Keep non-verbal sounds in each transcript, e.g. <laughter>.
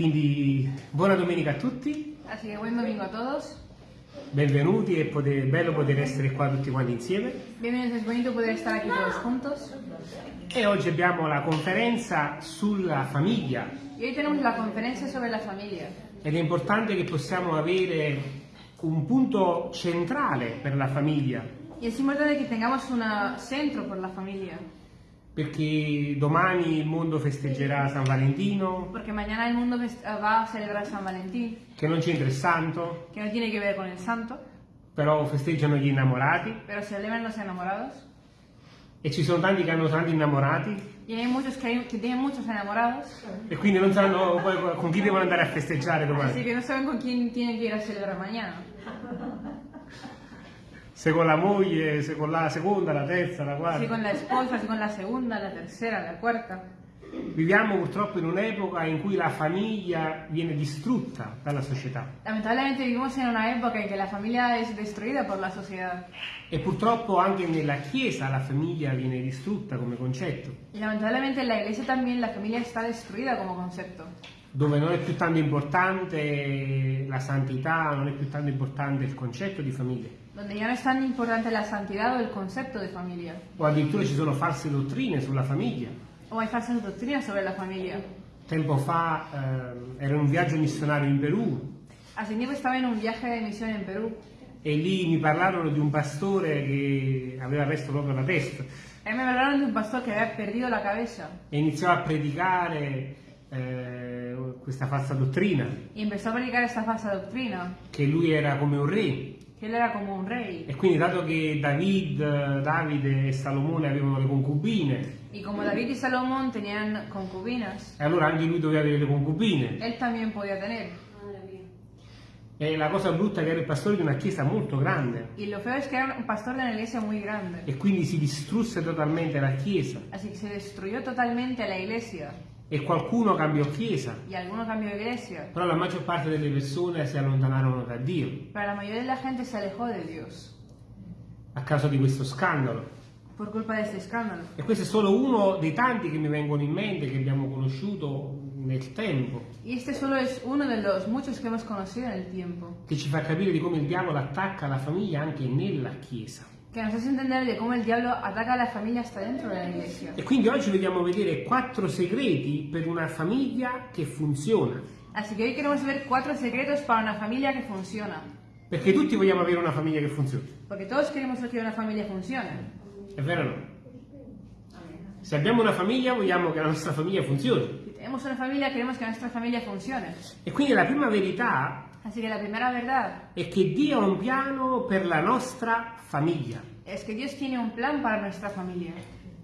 Quindi buona domenica a tutti, Así que buen domingo a todos. benvenuti, è poter- bello poter essere qua tutti quanti insieme. Bienvenidos, es bonito poder estar aquí todos juntos. E oggi abbiamo la conferenza sulla famiglia Y hoy tenemos la conferencia sobre la familia. ed è importante che possiamo avere un punto centrale per la famiglia, Y es importante que tengamos un centro por la familia. Perché domani il mondo festeggerà San Valentino, Porque mañana el mundo fest- va a celebrar San Valentín, che non c'entra il santo, que no tiene que ver con el santo, però festeggiano gli innamorati. Pero celebran los enamorados. e ci sono tanti che hanno tanti innamorati. Y hay muchos que, hay- que tienen muchos enamorados, e quindi non sanno poi con chi devono andare a festeggiare domani. así que no saben con quién tienen que ir a celebrar mañana. Se con la moglie, se con la seconda, la terza, la quarta. con la esposa, si con la segunda, la tercera, la cuarta. Viviamo purtroppo in un'epoca in cui la famiglia viene distrutta dalla società Lamentablemente vivimos en una época en que la familia es destruida por la sociedad. e purtroppo anche nella Chiesa la famiglia viene distrutta come concetto, Y lamentablemente en la iglesia también la familia está destruida como concepto. dove non è più tanto importante la santità, non è più tanto importante il concetto di famiglia, Donde ya no es tan importante la santidad o el concepto de familia. o addirittura ci sono false dottrine sulla famiglia. O hay falsas doctrinas sobre la familia. Tempo fa ehm, ero in un viaggio missionario in Perù Hace tiempo estaba en un viaje de misión en Perú. e lì mi parlarono di un pastore che aveva perso proprio la testa Ahí me hablaron de un pastor que había perdido la cabeza e iniziò a predicare eh, questa falsa dottrina, y empezó a predicar esta falsa doctrina, che lui era come un re. Él era como un rey. E quindi dato che David, Davide e Salomone avevano le concubine, Y como David y Salomón tenían concubinas, e allora anche lui doveva avere le concubine. él también podía tener. E la cosa brutta è che era il pastore di una chiesa molto grande Y lo feo es que era un pastor de una iglesia muy grande. e quindi si distrusse totalmente la chiesa Así que se destruyó totalmente la iglesia e qualcuno cambiò chiesa, però la maggior parte delle persone si allontanarono da Dio. Pero la mayoría de la gente se alejó de Dios. A causa di questo scandalo. E questo è solo uno dei tanti che mi vengono in mente, che abbiamo conosciuto nel tempo, Y este solo es uno de los muchos que hemos conocido en el tiempo, che ci fa capire di come il diavolo attacca la famiglia anche nella Chiesa. Que nos hace entender de cómo el diablo ataca a la familia hasta dentro de la iglesia. E quindi oggi vogliamo vedere quattro segreti per una famiglia che funziona. Así que hoy queremos ver cuatro secretos para una familia que funciona, Perché tutti vogliamo avere una famiglia che funziona. porque todos queremos que una familia funcione. È vero o no? Se abbiamo una famiglia vogliamo che la nostra famiglia funzioni. Si tenemos una familia, queremos que nuestra familia funcione. E quindi la prima verità Así que la primera verdad è che Dio ha un piano per la nostra famiglia. es que Dios tiene un plan para nuestra familia.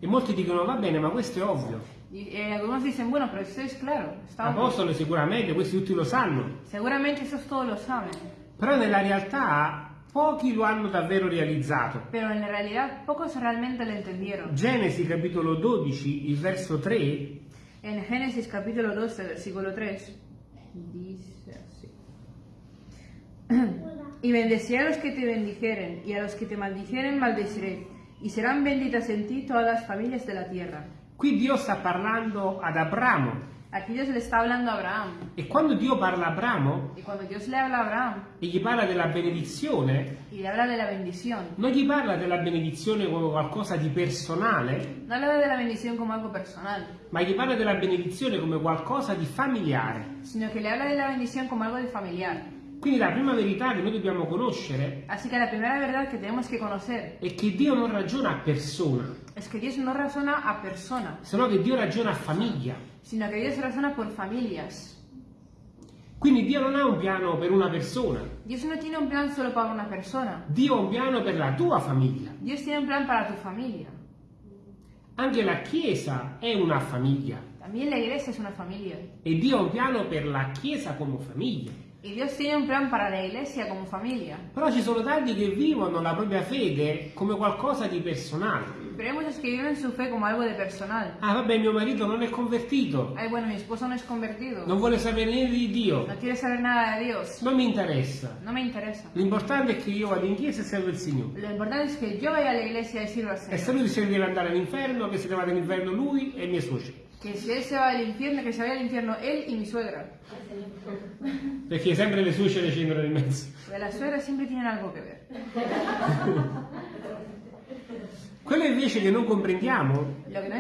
E molti dicono va bene, ma questo è ovvio. Y eh, algunos dicen, bueno, pero esto es claro, está obvio. Apostolo sicuramente, questi tutti lo sanno. Seguramente esos todos lo saben, Però nella realtà pochi lo hanno davvero realizzato. pero en la realidad pocos realmente lo entendieron. Genesi capitolo 12, il verso 3, En Génesis capítulo 12, versículo 3, dice. Y bendeciré a los que te bendijeren, y a los que te maldijeren maldeciré, y serán benditas en ti todas las familias de la tierra. qui Dio sta parlando ad Abramo. Aquí Dios le está hablando a Abraham, E quando Dio parla a Abramo y cuando Dios le habla a Abraham e gli parla della benedizione, y le habla de la bendición, non gli parla della benedizione come qualcosa di personale, no le habla de la bendición como algo personal, ma gli parla della benedizione come qualcosa di familiare. sino que le habla de la bendición como algo de familiar. Quindi la prima verità che noi dobbiamo conoscere Así que la primera verdad que tenemos que conocer è che Dio non ragiona a persona, es que Dios no razona a persona, sino che Dio ragiona a famiglia. sino que Dios razona por familias. Quindi Dio non ha un piano per una persona, Dios no tiene un plan solo para una persona, Dio ha un piano per la tua famiglia. Dios tiene un plan para tu familia. Anche la Chiesa è una famiglia También la iglesia es una familia. e Dio ha un piano per la Chiesa come famiglia. Y Dios tiene un plan para la iglesia como familia. Però ci sono tanti che vivono la propria fede come qualcosa di personale. Pero hay muchos que viven su fe como algo de personal. Ah, vabbè, mio marito non è convertito, Ay, bueno, mi esposo no es convertido. non vuole sapere niente di Dio, No quiere saber nada de Dios. non mi interessa. No me interesa. L'importante è che io vado in chiesa e servo il Signore. Lo importante es que yo vaya a la iglesia y sirva al E se Señor. lui decide di andare all'inferno, che se ne vada all'inferno lui e i miei suoceri. Que si él se va al infierno, que se vaya al infierno él y mi suegra. Perché sempre le suocere c'entrano in mezzo. Porque las suegras siempre tienen algo que ver. Quello invece che non comprendiamo Lo que no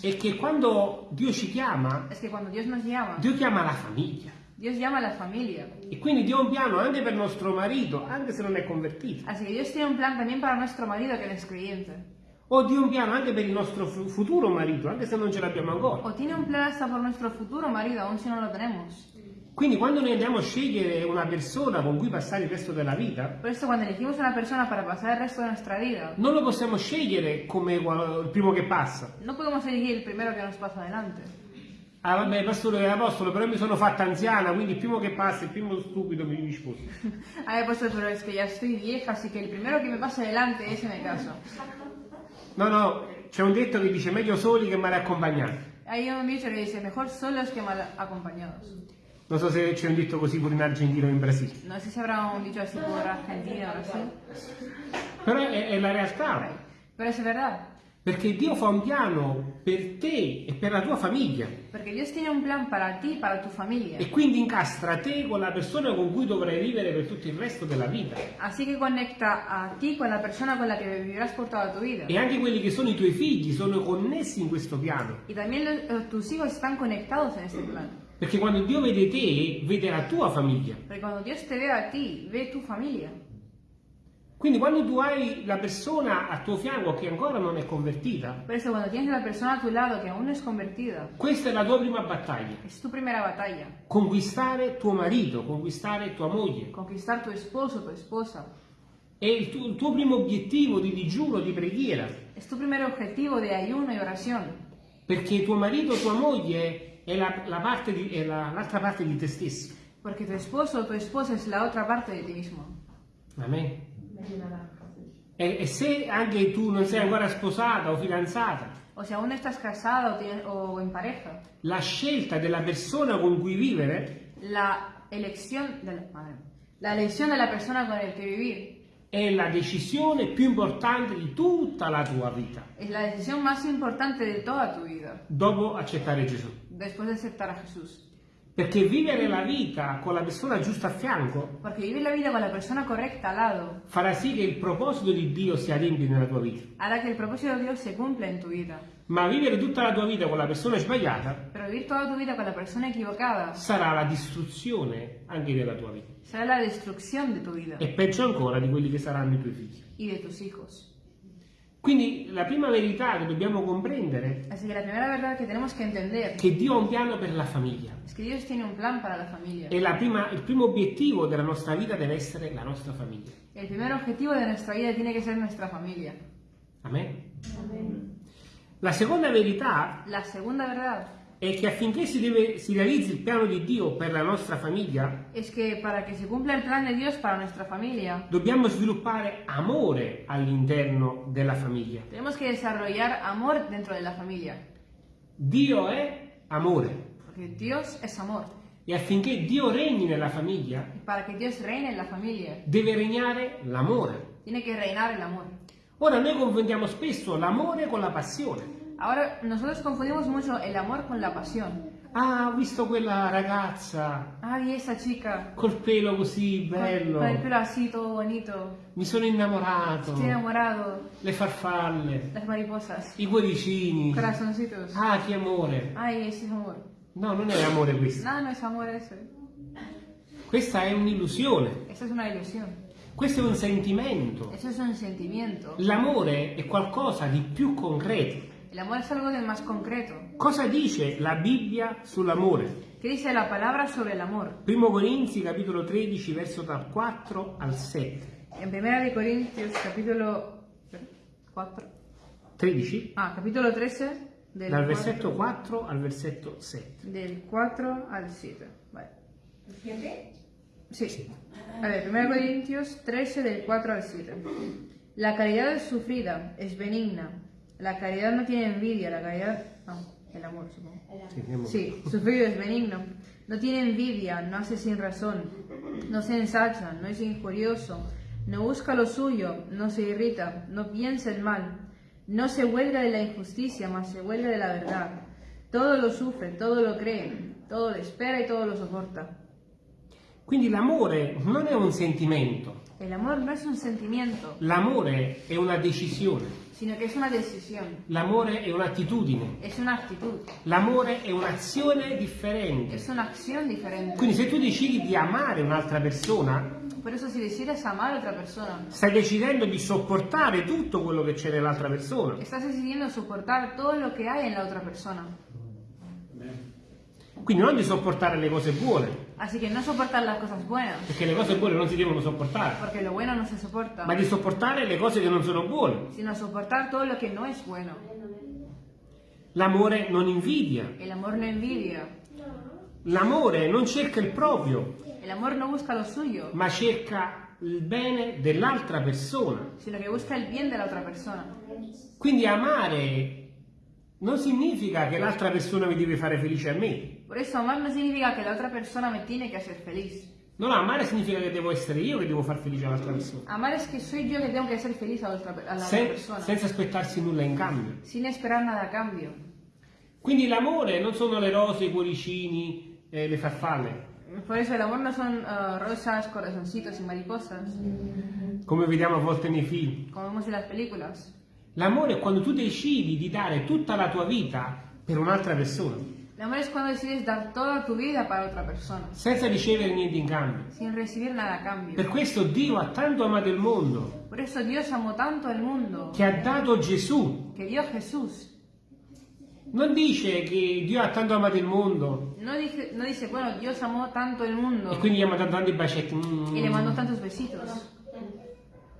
è che quando Dio ci chiama, es que cuando Dios nos llama, Dio chiama la famiglia. Dios llama la familia. E quindi Dio ha un piano anche per nostro marito, anche se non è convertito. Así que Dios tiene un plan también para nuestro marido que no es creyente. O ha un piano anche per il nostro fu- futuro marito, anche se non ce l'abbiamo ancora. O tiene un plan hasta por nuestro futuro marido, aun si no lo tenemos. Quindi quando noi andiamo a scegliere una persona con cui passare il resto della vita, Por eso cuando elegimos una persona para pasar el resto de nuestra vida, non lo possiamo scegliere come il primo che passa. no podemos elegir el primero que nos pasa adelante. Ah vabbè, pastore e apostolo, però mi sono fatta anziana, quindi il primo che passa, il primo stupido mi, mi sposo. Ay, pues pero es que ya estoy vieja, así que el primero que me pase adelante, ese me caso. No, no, c'è un detto che dice meglio soli che male accompagnati. Hay un dicho que dice, mejor solos que mal acompañados. Non so se c'è un detto così pure in Argentina o in Brasile. No sé si habrá un dicho así por Argentina o Brasil, Però è, è la realtà. pero es verdad. Perché Dio fa un piano per te e per la tua famiglia. Porque Dios tiene un plan para ti y para tu familia. E quindi incastra te con la persona con cui dovrai vivere per tutto il resto della vita. Así que conecta a ti con la persona con la que vivirás por toda tu vida. E anche quelli che sono i tuoi figli sono connessi in questo piano. Y también los- eh, tus hijos están conectados en este plan. Perché quando Dio vede te, vede la tua famiglia. Porque cuando Dios te ve a ti, ve tu familia. Quindi quando tu hai la persona a tuo fianco che ancora non è convertita, Por eso cuando tienes la persona a tu lado que aún no es convertida, questa è la tua prima battaglia. es tu primera batalla. Conquistare tuo marito, conquistare tua moglie. Conquistar tu esposo, tu esposa. È il tuo, il tuo primo obiettivo di digiuno, di preghiera. Es tu primer objetivo de ayuno y oración. Perché tuo marito, tua moglie è la- la parte di- è la- l'altra parte di te stesso. Porque tu esposo o tu esposa es la otra parte de ti mismo. Amen. E, e se anche tu non sei ancora sposata o fidanzata, O si aún estás casada o, en pareja, la scelta della persona con cui vivere la elección de la, madre, la elección de la persona con el que vivir è la decisione più importante di tutta la tua vita, es la decisión más importante de toda tu vida, dopo accettare Gesù. después de aceptar a Jesús. Perché vivere la vita con la persona giusta a fianco Porque vivir la vida con la persona correcta al lado farà sì che il proposito di Dio si adempi nella tua vita. hará que el propósito de Dios se cumpla en tu vida. Ma vivere tutta la tua vita con la persona sbagliata Pero vivir toda tu vida con la persona equivocada sarà la distruzione anche della tua vita. será la destrucción de tu vida E peggio ancora di quelli che saranno i tuoi figli. y de tus hijos. Quindi la prima verità che dobbiamo comprendere Así que la primera verdad que tenemos que entender che Dio ha un piano per la famiglia. es que Dios tiene un plan para la familia. E la prima- il primo obiettivo della nostra vita deve essere la nostra famiglia. El primer objetivo de nuestra vida tiene que ser nuestra familia. Amen. La seconda verità La segunda verdad è che affinché si, deve- si realizzi il piano di Dio per la nostra famiglia, es que para que se cumpla el plan de Dios para nuestra familia, dobbiamo sviluppare amore all'interno della famiglia. tenemos que desarrollar amor dentro de la familia. Dio è amore Porque Dios es amor. e affinché Dio regni nella famiglia para que Dios reine en la familia, deve regnare l'amore. tiene que reinar el amor. Ora noi confondiamo spesso l'amore con la passione. Ahora, nosotros confundimos mucho el amor con la pasión. Ah, ho visto quella ragazza Ay, esa chica, col pelo così con, bello, con el pelo así, todo bonito, mi sono innamorato, estoy enamorado, le farfalle, las mariposas, i cuoricini. corazoncitos. Ah, che amore. Ay, ese es amor. No, non è amore questo. No, no es amor eso. Questa è un'illusione, Eso es una ilusión. questo è un sentimento. Eso es un sentimiento. L'amore è qualcosa di più concreto. El amor es algo de más concreto. Cosa dice la Bibbia sull'amore? ¿Qué dice la palabra sobre el amor? Primo Corinzi capitolo 13 verso dal 4 al 7. En Primera de Corintios, capítulo 4. 13 Ah, capítulo 13, del, dal 4, versetto 4 al versetto 7. del 4 al 7. Vale. Sí. A ver, 1 Corintios 13, del 4 al 7. La caridad es sufrida, es benigna. La caridad no tiene envidia, la caridad... No, el amor, supongo. Sí, sufrido es benigno. No tiene envidia, no hace sin razón. No se ensacha, no es injurioso. No busca lo suyo, no se irrita, no piensa el mal. No se huelga de la injusticia, mas se huelga de la verdad. Todo lo sufre, todo lo cree, todo lo espera y todo lo soporta. Quindi l'amore non è un sentimento, El amor no es un sentimiento, l'amore è una decisione, sino que es una decisión, l'amore è un'attitudine, es una actitud, l'amore è un'azione differente. es una acción diferente. Quindi se tu decidi di amare un'altra persona, Por eso si decides amar a otra persona, stai decidendo di sopportare tutto quello che c'è nell'altra persona. estás decidiendo soportar todo lo que hay en la otra persona. Quindi non di sopportare le cose buone, Así que no soportar las cosas buenas, perché le cose buone non si devono sopportare, porque lo bueno no se soporta, ma di sopportare le cose che non sono buone. sino soportar todo lo que no es bueno. L'amore non invidia, El amor no envidia, l'amore non cerca il proprio, el amor no busca lo suyo, ma cerca il bene dell'altra persona. sino que busca el bien de la otra persona. Quindi amare non significa che l'altra persona mi deve fare felice a me. Por eso amar no significa que la otra persona me tiene que hacer feliz. No, no, amare significa che devo essere io che devo far felice l'altra persona. Amar es que soy yo que tengo que hacer feliz a la otra, a la otra Sen- persona, senza aspettarsi nulla in cambio. sin esperar nada a cambio. Quindi l'amore non sono le rose, i cuoricini, eh, le farfalle. Por eso el amor no son ah, rosas, corazoncitos y mariposas, come vediamo a volte nei film. como vemos en las películas. L'amore è quando tu decidi di dare tutta la tua vita per un'altra persona, El amor es cuando decides dar toda tu vida para otra persona, senza ricevere niente in cambio. sin recibir nada a cambio. Per questo Dio ha tanto amato il mondo Por eso Dios amó tanto al mundo, che ha dato Gesù. que dio Jesús. Non dice che Dio ha tanto amato il mondo No, dije- no dice, bueno, Dios amó tanto el mundo e quindi gli ha mandato tanti bacetti mm, y le mandó tantos besitos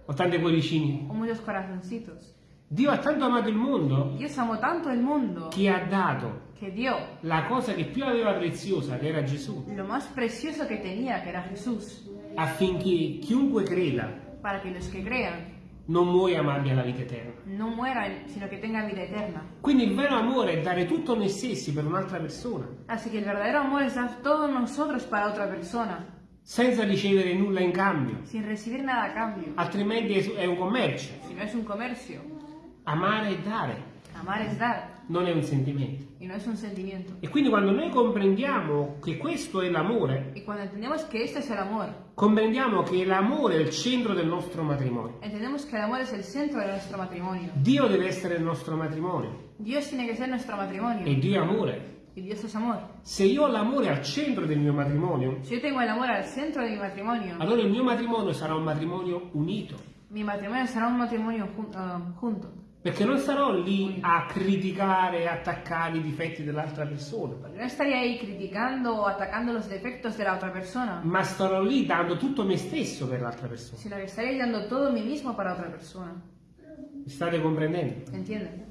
o tanti cuoricini. o muchos corazoncitos. Dio ha tanto amato il mondo Dios amó tanto el mundo che ha dato que dio la cosa che più aveva preziosa, che era Gesù, lo más precioso que tenía, que era Jesús, affinché chiunque creda para que los que crean non muoia ma abbia la vita eterna. no mueran, sino que tengan vida eterna. Quindi il vero amore è dare tutto noi stessi per un'altra persona, Así que el verdadero amor es dar todos nosotros para otra persona, senza ricevere nulla in cambio, sin recibir nada a cambio, altrimenti è è un commercio. si no es un comercio. Amare e dare Amar es dar non è un sentimento. y no es un sentimiento. E quindi quando noi comprendiamo che questo è l'amore, Y cuando entendemos que este es el amor, comprendiamo che l'amore è il centro del nostro matrimonio. entendemos que el amor es el centro de nuestro matrimonio. Dio deve essere il nostro matrimonio Dios tiene que ser nuestro matrimonio e Dio è amore. y Dios es amor. Se io ho l'amore al centro del mio matrimonio, Si yo tengo el amor al centro de mi matrimonio, allora il mio matrimonio sarà un matrimonio unito. mi matrimonio será un matrimonio jun- ah, junto. Perché non sarò lì a criticare e attaccare i difetti dell'altra persona, no estaría ahí criticando o atacando los defectos de la otra persona, ma starò lì dando tutto me stesso per l'altra persona. sino que estaría dando todo mí mismo para otra persona. Mi state comprendendo? ¿Entienden?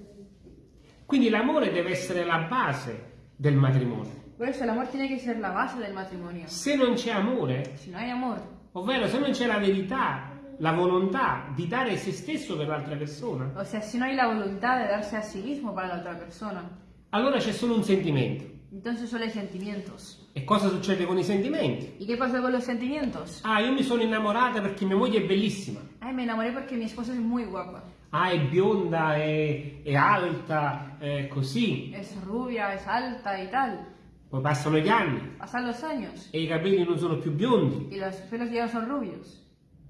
Quindi l'amore deve essere la base del matrimonio. Por eso el amor tiene que ser la base del matrimonio. Se non c'è amore, Si no hay amor, ovvero se non c'è la verità, la volontà di dare se stesso per l'altra persona, o sea, si no hay la voluntad de darse a sí mismo para la otra persona, allora c'è solo un sentimento. entonces solo hay sentimientos. E cosa succede con i sentimenti? ¿Y qué pasa con los sentimientos? Ah, io mi sono innamorata perché mia moglie è bellissima. Ay, me enamoré porque mi esposa es muy guapa. Ah, è bionda, è, è alta, è così. Es rubia, es alta y tal. Poi passano gli anni Pasan los años e i capelli non sono più biondi y los pelos ya no son rubios.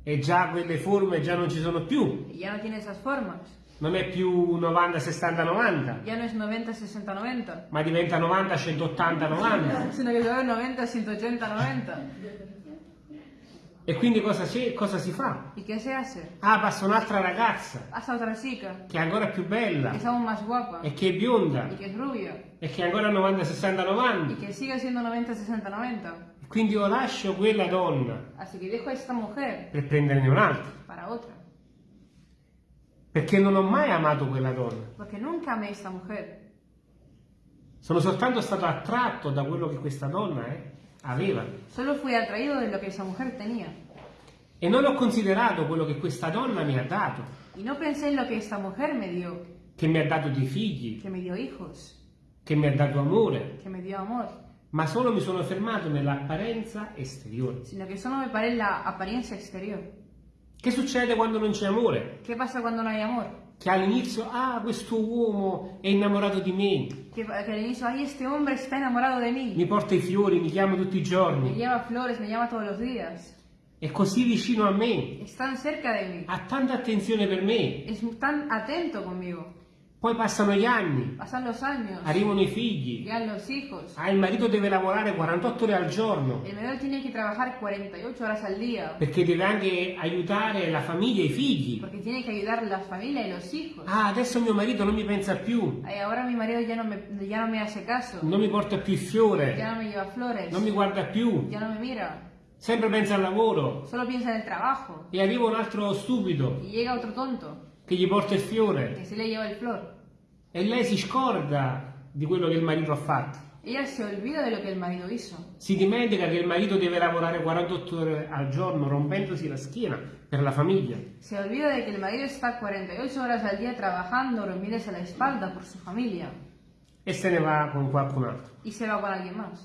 E già quelle forme già non ci sono più. Ya no tiene esas formas. Non è più 90, 60, 90, Ya no es 90, 60, 90. ma diventa 90, 180, 90. Sino se va 90, 180, 90. E quindi cosa, cosa si fa? ¿Y qué se hace? Ah, passa un'altra ragazza Hasta otra chica che è ancora più bella e che è bionda y que es rubia e che è ancora 90, 60, y 90. que sigue siendo 90, 60, 90. Quindi io lascio quella donna Así que dejo a esta mujer per prenderne un'altra. para otra. Perché non ho mai amato quella donna. Porque nunca amé a esta mujer. Sono soltanto stato attratto da quello che questa donna eh, aveva. Solo fui atraído de lo que esa mujer tenía. E non ho considerato quello che questa donna mi ha dato, Y no pensé en lo que esta mujer me dio. che mi ha dato dei figli, Que me dio hijos. che mi ha dato amore, Que me dio amor. Ma solo mi sono fermato nell'apparenza esteriore. Sino que solo me paré en la apariencia exterior. Che succede quando non c'è amore? ¿Qué pasa cuando no hay amor? Che all'inizio, ah, questo uomo è innamorato di me, que, que al inicio, ay, este hombre está enamorado de mí. mi porta i fiori, mi chiama tutti i Me giorni, lleva flores, me llama todos los días. è così vicino a me, Es tan cerca de mí. ha tanta attenzione per me. Es tan atento conmigo. Poi passano gli anni, Pasan los años. arrivano i figli, ah, il marito deve lavorare 48 ore al giorno El marido tiene que trabajar 48 horas al día. perché deve anche aiutare la famiglia e i figli. Porque tiene que ayudar a la familia y los hijos. Ah, adesso mio marito non mi pensa più, Ay, ahora mi marido ya no, me, ya no me hace caso. non mi porta più il fiore, Ya no me lleva flores. non mi guarda più, Ya no me mira. sempre pensa al lavoro. Solo en el trabajo. E arriva un altro stupido Y llega otro tonto che gli porta il fiore que se le lleva el flor. e lei si scorda di quello che il marito ha fatto. Ella se olvida de lo que el marido hizo. Si dimentica che il marito deve lavorare 48 ore al giorno rompendosi la schiena per la famiglia. Se olvida de que el marido está 48 horas al día trabajando, rompiéndose la espalda por su familia. e se ne va con qualcun altro. Y se va con alguien más.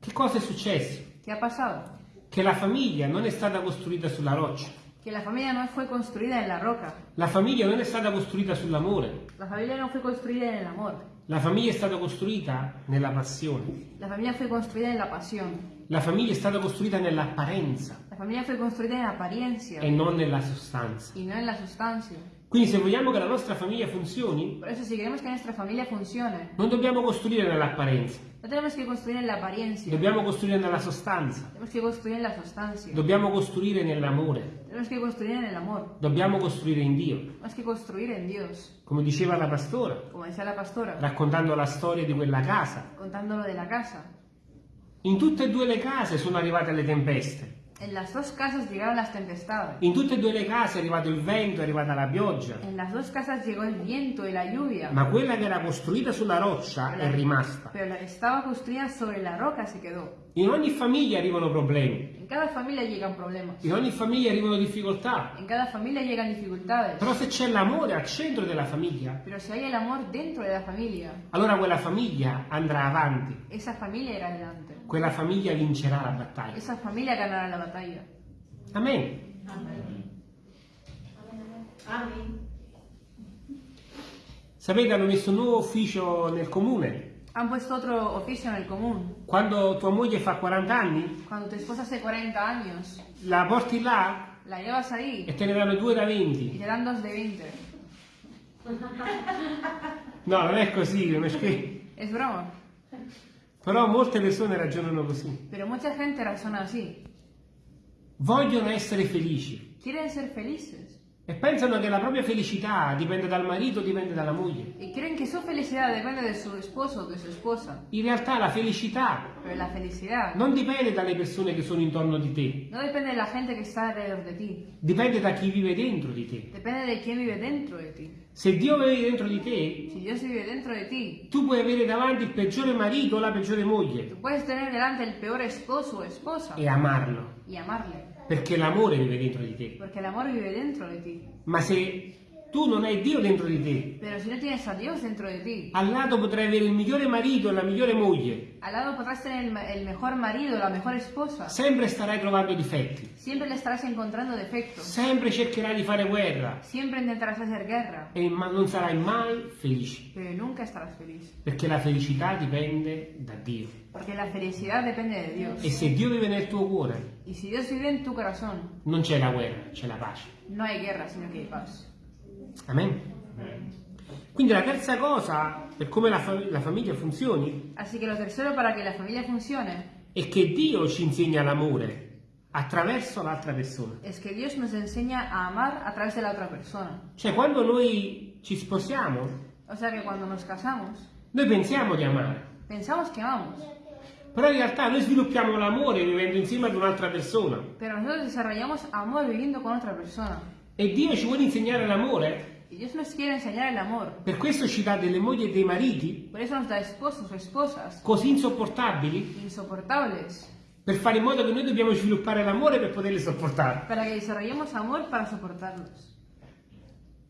Che cosa è successo? ¿Qué ha pasado? Che la famiglia non è stata costruita sulla roccia, Que la familia no fue construida en la roca. la famiglia non è stata costruita sull'amore, La familia no fue construida en el amor. la famiglia è stata costruita nella passione, La familia fue construida en la pasión. la famiglia è stata costruita nell'apparenza La familia fue construida en apariencia e non nella sostanza. y no en la sustancia. Quindi se vogliamo che la nostra famiglia funzioni, eso si que funcione, non dobbiamo costruire nell'apparenza, no tenemos que construir en la apariencia. dobbiamo costruire nella sostanza, Tenemos que construir en la sustancia. dobbiamo costruire nell'amore, Tenemos que construir en el amor. dobbiamo costruire in Dio. Tenemos que construir en Dios. Come diceva la pastora, Como decía la pastora, raccontando la storia di quella casa. contándolo de la casa. In tutte e due le case sono arrivate le tempeste. En las dos casas llegaron las tempestades. In tutte e due le case è arrivato il vento, è arrivata la pioggia. En las dos casas llegó el viento y la lluvia. Ma quella che era costruita sulla roccia è rimasta. Pero la que estaba construida sobre la roca se quedó. In ogni famiglia arrivano problemi, En cada familia llegan problemas. in ogni famiglia arrivano difficoltà. En cada familia llegan dificultades. Però se c'è l'amore al centro della famiglia, Pero si hay el amor dentro de la familia, allora quella famiglia andrà avanti. esa familia irá adelante. Quella famiglia vincerà la battaglia. Esa familia ganará la batalla. Amen. Sapete, hanno messo un nuovo ufficio nel comune. Han puesto otro oficio en el común. Quando tua moglie fa 40 anni, Cuando tu esposa hace 40 años, la porti là la llevas ahí e te ne danno due da y 20. te dan dos de 20. No, non è così, non è scherzo. Es broma. Però molte persone ragionano così. Pero mucha gente razona así. Vogliono essere felici Quieren ser felices. E pensano che la propria felicità dipende dal marito, dipende dalla moglie. Y creen que su felicidad depende de su esposo o de su esposa. In realtà la felicità la felicidad non dipende dalle persone che sono intorno di te, no depende de la gente que está alrededor de ti. dipende da chi vive dentro di te. Depende de quién vive dentro de ti. Se Dio vive dentro di te, Si Dios vive dentro de ti, tu puoi avere davanti il peggiore marito o la peggiore moglie tú puedes tener delante el peor esposo o esposa e amarlo, y amarle. Perché l'amore vive dentro di te. Porque el amor vive dentro de ti. Ma se tu non hai Dio dentro di te, Pero si no tienes a Dios dentro de ti, al lato potrai avere il migliore marito e la migliore moglie, al lado podrás tener el, ma- el mejor marido, la mejor esposa. sempre starai trovando difetti, Siempre le estarás encontrando defectos. sempre cercherai di fare guerra Siempre intentarás hacer guerra. e ma non sarai mai felice, Pero nunca estarás feliz. perché la felicità dipende da Dio. Porque la felicidad depende de Dios. E se Dio vive nel tuo cuore, Y si Dios vive en tu corazón, non c'è la guerra, c'è la pace. no hay guerra, sino que hay paz. Amen. Quindi la terza cosa per come la, fa- la famiglia funzioni Así que lo tercero para que la familia funcione è che Dio ci insegna l'amore attraverso l'altra persona. es que Dios nos enseña a amar a través de la otra persona. Cioè quando noi ci sposiamo, O sea que cuando nos casamos, noi pensiamo di amare, pensamos que amamos, però in realtà noi sviluppiamo l'amore vivendo insieme ad un'altra persona. pero nosotros desarrollamos amor viviendo con otra persona. E Dio ci vuole insegnare l'amore, Y Dios nos quiere enseñar el amor. per questo ci dà delle mogli e dei mariti Por eso nos da esposos o esposas così insopportabili insoportables per fare in modo che noi dobbiamo sviluppare l'amore per poterli sopportare. para que desarrollemos amor para soportarlos.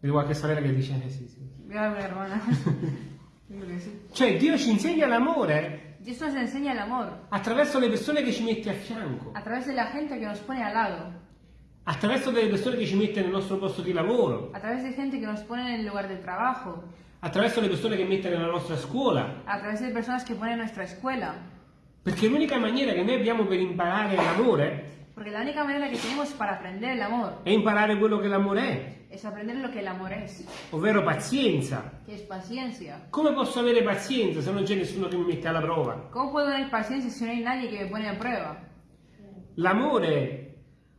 Vedi qualche sorella che dice eh, sì, sì. Mi hermana. <laughs> Cioè Dio ci insegna l'amore Dios nos enseña el amor attraverso le persone che ci mette a fianco, a través de la gente que nos pone al lado, attraverso delle persone che ci mette nel nostro posto di lavoro, a través de gente que nos pone en el lugar de trabajo, attraverso le persone che mette nella nostra scuola, a través de personas que ponen en nuestra escuela. perché l'unica maniera che noi abbiamo per imparare l'amore Porque la única manera que tenemos para aprender el amor è imparare quello che l'amore è, es aprender lo que el amor es, ovvero pazienza. que es paciencia. Come posso avere pazienza se non c'è nessuno che mi mette alla prova? ¿Cómo puedo tener paciencia si no hay nadie que me pone a prueba? L'amore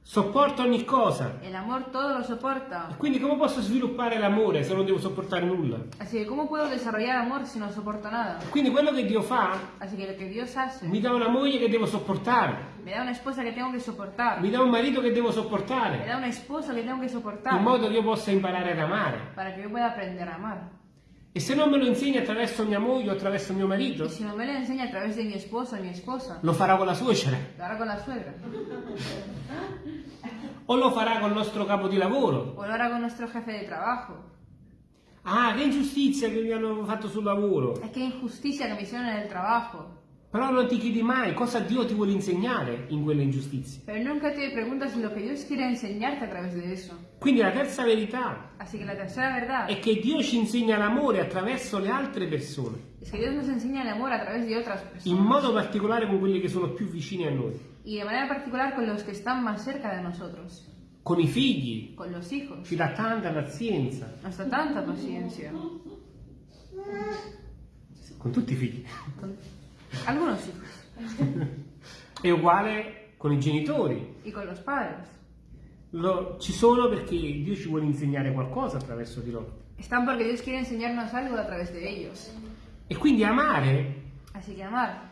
sopporta ogni cosa. El amor todo lo soporta. Quindi come posso sviluppare l'amore se non devo sopportare nulla? Así que ¿cómo puedo desarrollar amor si no soporto nada? Quindi quello che Dio fa Así que lo que Dios hace, mi dà una moglie che devo sopportare, me da una esposa que tengo que soportar, mi dà un marito che devo sopportare, da una esposa que tengo que in soportar modo che io possa imparare ad amare. para que yo pueda aprender a amar. E se non me lo insegna attraverso mia moglie o attraverso mio marito, Y si no me lo enseña a través de mi esposo o mi esposa, lo farà con la suocera lo hará con la suegra, <laughs> o lo farà con il nostro capo di lavoro. o lo hará con nuestro jefe de trabajo. Ah, che ingiustizia che mi hanno fatto sul lavoro. Es que injusticia que me hicieron en el Però non ti chiedi mai cosa Dio ti vuole insegnare in quelle ingiustizie. Pero nunca te preguntas lo que Dios quiere enseñarte a través de eso. Quindi la terza verità la tercera verdad è che Dio ci insegna l'amore attraverso le altre persone, es que Dios nos enseña el amor a través de otras in modo particolare con quelli che sono più vicini a noi, Y de manera particular con los que están más cerca de nosotros, con i figli, con los hijos. ci dà tanta pazienza, Nos da tanta paciencia. con tutti i figli. Con algunos hijos. È uguale con i genitori. Y con los padres. Lo- ci sono perché Dio ci vuole insegnare qualcosa attraverso di loro. Están porque Dios quiere enseñarnos algo a través de ellos. E quindi amare Así que amar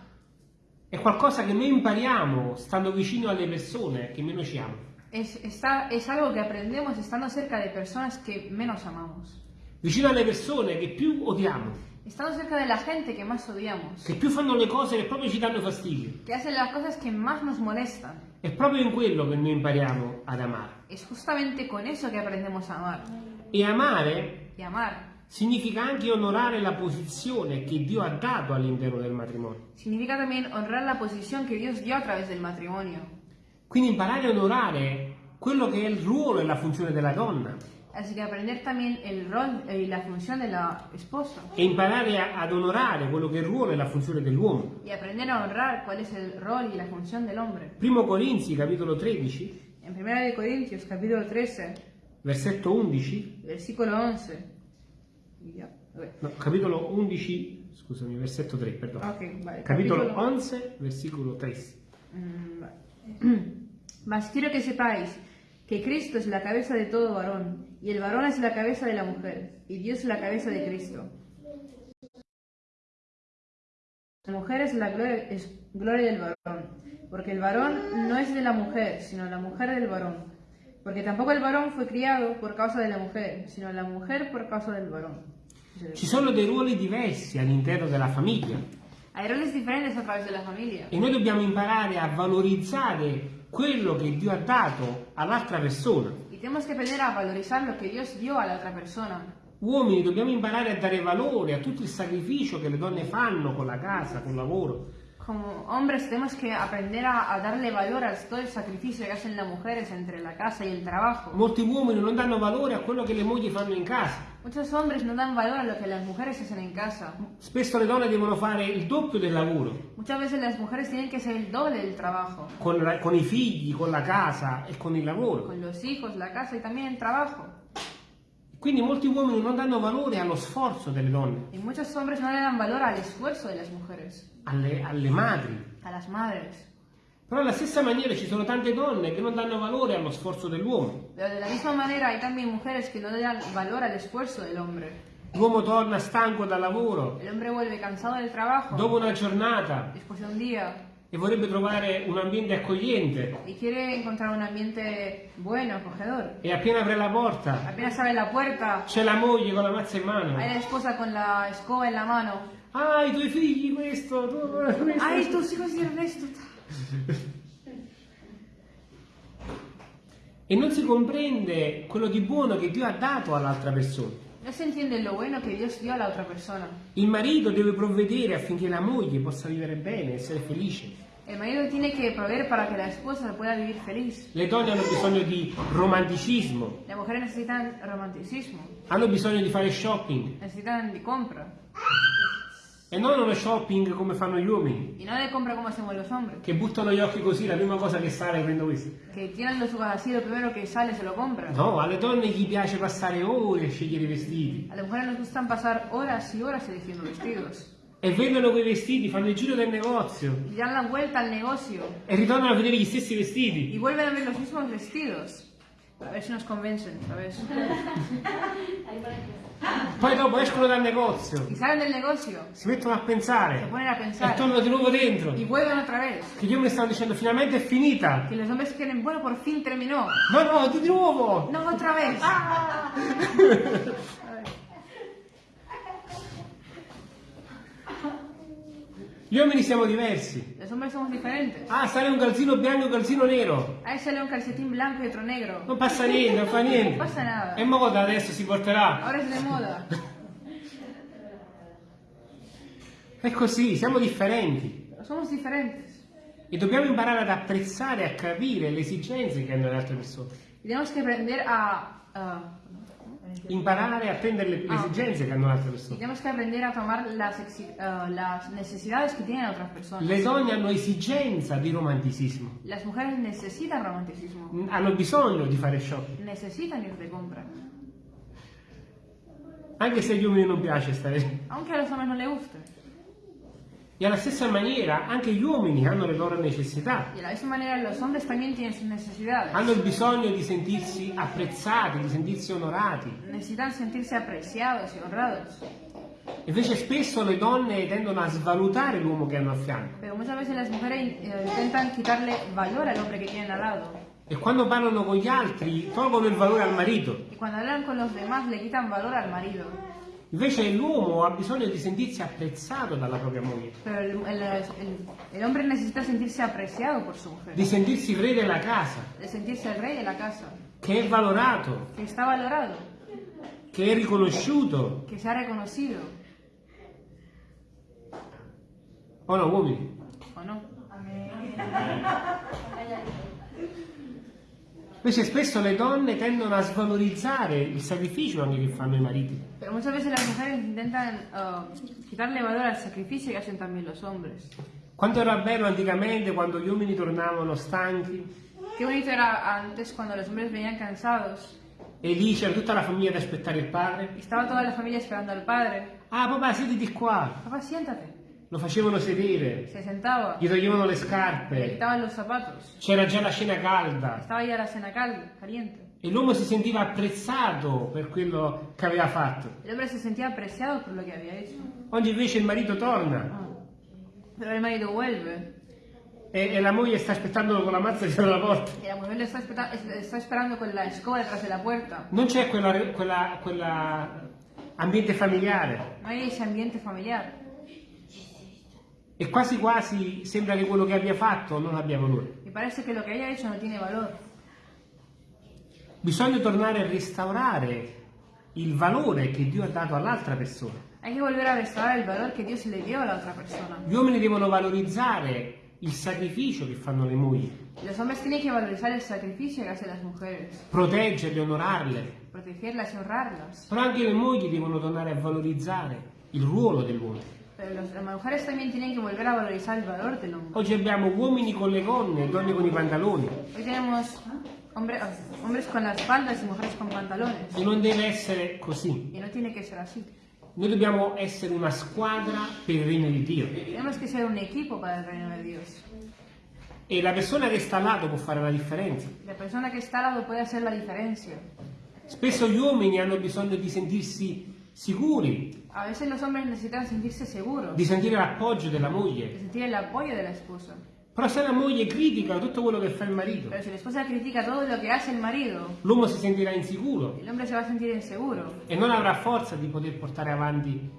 è qualcosa che noi impariamo stando vicino alle persone che meno ci amano. es, está, es algo que aprendemos estando cerca de personas que menos amamos. Vicino alle persone che più odiamo, Estando cerca de la gente que más odiamos. che più fanno le cose che proprio ci danno fastidio. Que hacen las cosas que más nos molestan. È proprio in quello che noi impariamo ad amare. Es justamente con eso que aprendemos a amar. E amare Y amar significa anche onorare la posizione che Dio ha dato all'interno del matrimonio. significa también honrar la posición que Dios dio a través del matrimonio. Quindi imparare a onorare quello che è il ruolo e la funzione della donna Así que aprender también el rol y la función de la esposa. e imparare a- ad onorare quello che è il ruolo e la funzione dell'uomo. Y aprender a honrar cuál es el rol y la función del hombre. Primo Corinzi, capitolo 13, En 1 de Corintios, capítulo 13, versetto 11, versículo 11. Y ya, a ver. no, capitolo 11, scusami, versetto 3, perdono. Ok, vale. Capitolo 11, versículo 3. Mm, vale. <clears throat> Mas quiero que sepáis que Cristo es la cabeza de todo varón, y el varón es la cabeza de la mujer, y Dios es la cabeza de Cristo. La mujer es la gloria, es gloria del varón, porque el varón no es de la mujer, sino la mujer del varón. Porque tampoco el varón fue criado por causa de la mujer, sino la mujer por causa del varón. Ci sono dei ruoli diversi all'interno della famiglia Hay roles diferentes a través de la familia. e noi dobbiamo imparare a valorizzare quello che Dio ha dato all'altra persona. Tenemos que aprender a valorizar lo que Dios dio a la otra persona. Uomini dobbiamo imparare a dare valore a tutto il sacrificio che le donne fanno con la casa, col lavoro. Como hombres tenemos que aprender a, a darle valor a todo el sacrificio que hacen las mujeres entre la casa y el trabajo. Molti uomini non danno valore a quello che le mogli fanno in casa. Muchos hombres no dan valor a lo que las mujeres hacen en casa. Spesso le donne devono fare il doppio del lavoro, Muchas veces las mujeres tienen que hacer el doble del trabajo. con, la- con i figli, con la casa e con il lavoro. Con los hijos, la casa y también el trabajo. Quindi molti uomini non danno valore allo sforzo delle donne, Y muchos hombres no le dan valor al esfuerzo de las mujeres, alle, alle madri. a las madres. Però alla stessa maniera ci sono tante donne che non danno valore allo sforzo dell'uomo. Pero de la misma manera hay también mujeres que no le dan valor al esfuerzo del hombre. L'uomo torna stanco dal lavoro, El hombre vuelve cansado del trabajo dopo una giornata, después de un día e vorrebbe trovare un ambiente accogliente. y quiere encontrar un ambiente bueno, acogedor. E appena apre la porta, Apenas abre la puerta, c'è la moglie con la mazza in mano. hay la esposa con la escoba en la mano. Ah, i tuoi figli questo, tu- questo. ¡Ay, tus hijos hicieron esto! E non si comprende quello di buono che Dio ha dato all'altra persona. No se entiende lo bueno que Dios dio a la otra persona. Il marito deve provvedere affinché la moglie possa vivere bene, essere felice. El marido tiene que proveer para que la esposa pueda vivir feliz. Le donne hanno bisogno di romanticismo, Las mujeres necesitan romanticismo, hanno bisogno di fare shopping necesitan de compra. E non uno shopping come fanno gli uomini, Y no de compra como hacemos los hombres, che buttano gli occhi così, la prima cosa che sale prendo questo. que tienen los ojos así, lo primero que sale se lo compran. No, alle donne gli piace passare ore a scegliere i vestiti A las mujeres nos gustan pasar horas y horas eligiendo vestidos. e vedono quei vestiti, fanno il giro del negozio Y dan la vuelta al negocio e ritornano a vedere gli stessi y vestiti. vuelven a ver los mismos vestidos. A ver si nos convencen, ¿sabes? <laughs> <laughs> Poi dopo escono dal negozio, Y salen del negocio, si mettono a se pensare ponen a e pensar tornano di nuovo dentro. y vuelven otra vez. Che io mi stanno dicendo finalmente è finita. Que los hombres quieren, bueno, por fin terminó. No, no, di nuovo. No, otra vez. <laughs> Gli uomini siamo diversi. Los hombres somos diferentes. Ah, sale un calzino bianco e un calzino nero. A él sale un calcetín blanco y otro negro. Non passa niente, non fa <laughs> niente. Non passa nada. E moda adesso si porterà. Ahora es de moda. È così, siamo differenti. Somos diferentes. E dobbiamo imparare ad apprezzare e a capire le esigenze che hanno le altre persone. Y tenemos que aprender a... a- Imparare a prendere le, le Ah. esigenze che hanno le altre y persone. tenemos que aprender a tomar las, ah, las necesidades que tienen otras personas. Le donne hanno esigenza di romanticismo. Las mujeres necesitan romanticismo. Hanno bisogno di fare shopping. Necesitan ir de compra. Anche se agli uomini non piace stare. Aunque a los hombres no les guste. E alla stessa maniera anche gli uomini hanno le loro necessità. Y de la misma manera los hombres también tienen sus necesidades. Hanno il bisogno di sentirsi apprezzati, di sentirsi onorati. Necesitan sentirse apreciados y honrados. Invece spesso le donne tendono a svalutare l'uomo che hanno a fianco. Pero muchas veces las mujeres eh, intentan quitarle valor al hombre que tienen al lado. E quando parlano con gli altri tolgono il valore al marito. Y cuando hablan con los demás le quitan valor al marido. Invece l'uomo ha bisogno di sentirsi apprezzato dalla propria moglie, Pero el, el- el- necesita sentirse apreciado por su mujer. di sentirsi re della casa, De sentirse el rey de la casa. che è valorato, Que está valorado. che è riconosciuto. Que se ha reconocido. O no, uomini? ¿O no? Invece spesso le donne tendono a svalorizzare il sacrificio anche che fanno i mariti. Pero muchas veces las mujeres intentan uh, quitarle valor al sacrificio que hacen también los hombres. Quanto era bello anticamente quando gli uomini tornavano stanchi Qué bonito era antes cuando los hombres venían cansados e lì c'era tutta la famiglia ad aspettare il padre. y estaba toda la familia esperando al padre. Ah papà, siediti qua. Papá, siéntate. Lo facevano sedere, Se sentaba, gli toglievano le scarpe, c'era già la cena calda la cena cal- caliente. e l'uomo si sentiva apprezzato per quello che aveva fatto. Oggi invece il marito torna Ah. Pero el marido vuelve e, e la moglie sta aspettandolo con la mazza dietro la porta. y la está, espera- está esperando con la escoba detrás de la puerta. Non c'è quella, quella- quella ambiente familiare No hay ese ambiente familiar. E quasi quasi sembra che quello che abbia fatto non abbia valore. Y parece que lo que haya hecho no tiene valor. Bisogna tornare a restaurare il valore che Dio ha dato all'altra persona. Hay que volver a restaurar el valor que Dios le dio a la otra persona. Gli uomini devono valorizzare il sacrificio che fanno le mogli, Los hombres tienen que valorizar el sacrificio que hacen las mujeres, proteggerle, onorarle, protegerlas y honrarlas. però anche le mogli devono tornare a valorizzare il ruolo dell'uomo. Pero las mujeres también tienen que volver a valorizar el valor del hombre. Oggi abbiamo uomini con le gonne donne con i pantaloni Hoy tenemos hombre- ah, hombres con las faldas y mujeres con pantalones. e non deve essere così. Y no tiene que ser así. Noi dobbiamo essere una squadra per il regno di Dio Tenemos que ser un equipo para el reino de Dios. e la persona che sta al lato può fare la differenza. La persona que está al lado puede hacer la diferencia. Spesso gli uomini hanno bisogno di sentirsi sicuri, A veces los hombres necesitan sentirse seguros, di sentire l'appoggio della de moglie. sentir el apoyo de la esposa. Però se la moglie critica tutto quello che fa il marito, Pero si la esposa critica todo lo que hace el marido, l'uomo si sentirà insicuro hombre se va a sentir inseguro. e non avrà forza di poter portare avanti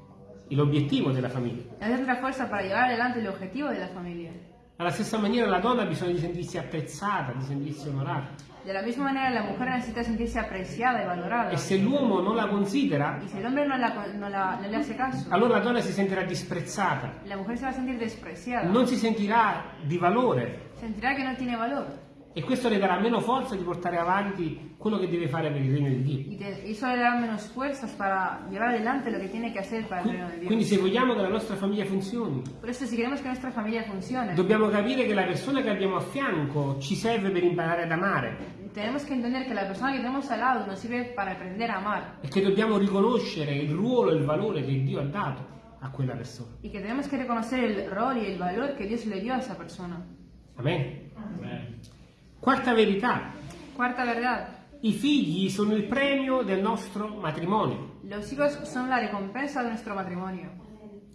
l'obiettivo della famiglia. No tendrá fuerza para llevar adelante el objetivo de la familia. Alla stessa maniera la donna ha bisogno di sentirsi apprezzata, di sentirsi onorata. De la misma manera, la mujer necesita sentirse apreciada y valorada. E se l'uomo non la considera, Y si el hombre no, la- no la- no le hace caso, allora la donna si sentirà disprezzata, la mujer se va a sentir despreciada. non si sentirà di valore Sentirá que no tiene valor. E questo le darà meno forza di portare avanti quello che deve fare per il regno di Dio. Y, eso le dará menos fuerzas para llevar adelante lo que tiene que hacer para el reino de Dios. Quindi se vogliamo che la nostra famiglia funzioni, Por eso, si queremos que nuestra familia funcione, dobbiamo capire che la persona che abbiamo a fianco ci serve per imparare ad amare tenemos que entender que la persona que tenemos al lado nos sirve para aprender a amar. e che dobbiamo riconoscere il ruolo e il valore che Dio ha dato a quella persona. Y que tenemos que reconocer el rol y el valor que Dios le dio a esa persona. Amen. Quarta verità, Cuarta verdad. i figli sono il premio del nostro matrimonio. Los hijos son la recompensa de nuestro matrimonio.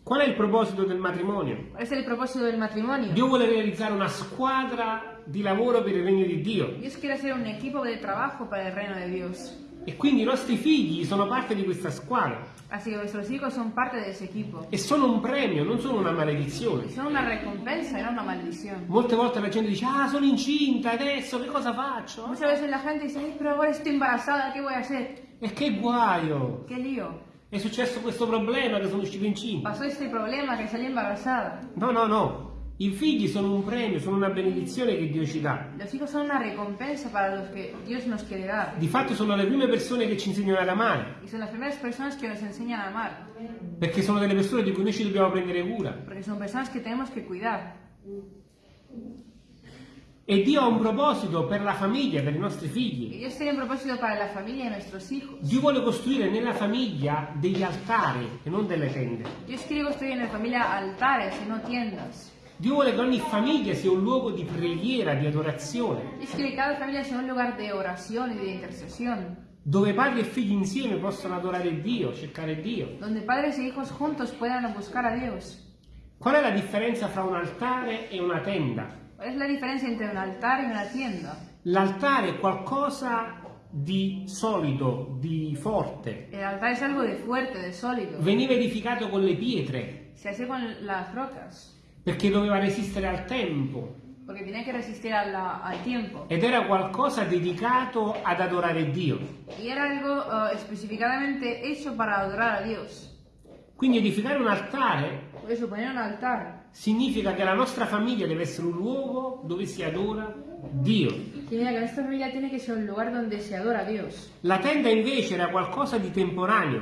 Qual è il proposito del matrimonio? ¿Cuál es el propósito del matrimonio? Dio vuole realizzare una squadra di lavoro per il regno di Dio Dios quiere hacer un equipo de trabajo para el reino de Dios. E quindi i nostri figli sono parte di questa squadra Así que nuestros hijos son parte de ese equipo. e sono un premio, non sono una maledizione. Son una recompensa y no una maldición. Molte volte la gente dice, ah, sono incinta adesso, che cosa faccio? Muchas veces la gente dice, "Ay, pero ahora estoy embarazada, ¿qué voy a hacer? E che guaio! ¿Qué lío? È successo questo problema che sono uscito incinta. Pasó este problema que salí embarazada. No, no, no. I figli sono un premio, sono una benedizione che Dio ci dà. Di fatto sono le prime persone che ci insegnano ad amare, enseñan a amar. perché sono delle persone di cui noi ci dobbiamo prendere cura. Porque son personas que tenemos que cuidar. E Dio ha un proposito per la famiglia, per i nostri figli. Dio vuole costruire nella famiglia degli altari e non delle tende. Dios quiere construir en la familia altares y no tiendas. Dio vuole che ogni famiglia sia un luogo di preghiera, di adorazione, quiere que cada familia sea un lugar de oración y de intercesión. dove padri e figli insieme possono adorare Dio, cercare Dio. Donde padres e hijos juntos puedan buscar a Dios. Qual è la differenza fra un altare e una tenda? ¿Cuál es la diferencia entre un altar y una tienda? L'altare è qualcosa di solido, di forte. El altar es algo de fuerte, de sólido. Veniva edificato con le pietre Se hace con las rocas, perché doveva resistere al tempo porque tiene que resistir a la- al tiempo. ed era qualcosa dedicato ad adorare Dio. Y era algo eh, específicamente hecho para adorar a Dios. Quindi edificare un altare eso un altar significa che la nostra famiglia deve essere un luogo dove si adora Dio. La tenda invece era qualcosa di temporaneo,